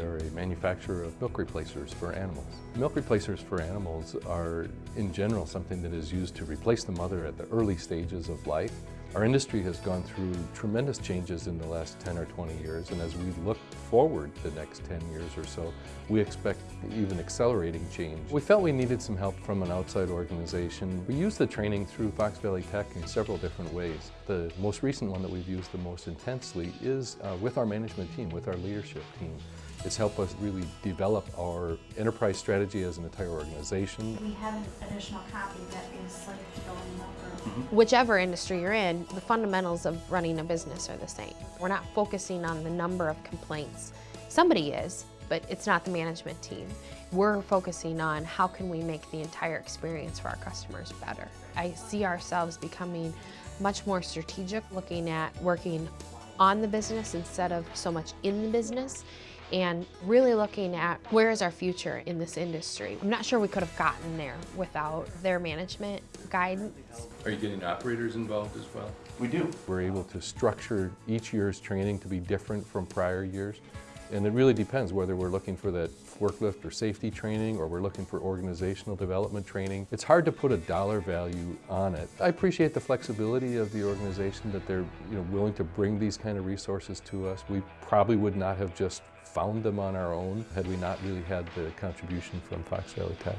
a manufacturer of milk replacers for animals. Milk replacers for animals are, in general, something that is used to replace the mother at the early stages of life. Our industry has gone through tremendous changes in the last 10 or 20 years, and as we look forward to the next 10 years or so, we expect even accelerating change. We felt we needed some help from an outside organization. We use the training through Fox Valley Tech in several different ways. The most recent one that we've used the most intensely is uh, with our management team, with our leadership team. It's helped us really develop our enterprise strategy as an entire organization. We have an additional copy that is linked to go in the room. Mm-hmm. Whichever industry you're in, the fundamentals of running a business are the same. We're not focusing on the number of complaints. Somebody is, but it's not the management team. We're focusing on how can we make the entire experience for our customers better. I see ourselves becoming much more strategic, looking at working on the business instead of so much in the business and really looking at where is our future in this industry. I'm not sure we could have gotten there without their management guidance. Are you getting operators involved as well? We do. We're able to structure each year's training to be different from prior years. And it really depends whether we're looking for that forklift or safety training or we're looking for organizational development training. It's hard to put a dollar value on it. I appreciate the flexibility of the organization that they're you know, willing to bring these kind of resources to us. We probably would not have just found them on our own had we not really had the contribution from Fox Valley Tech.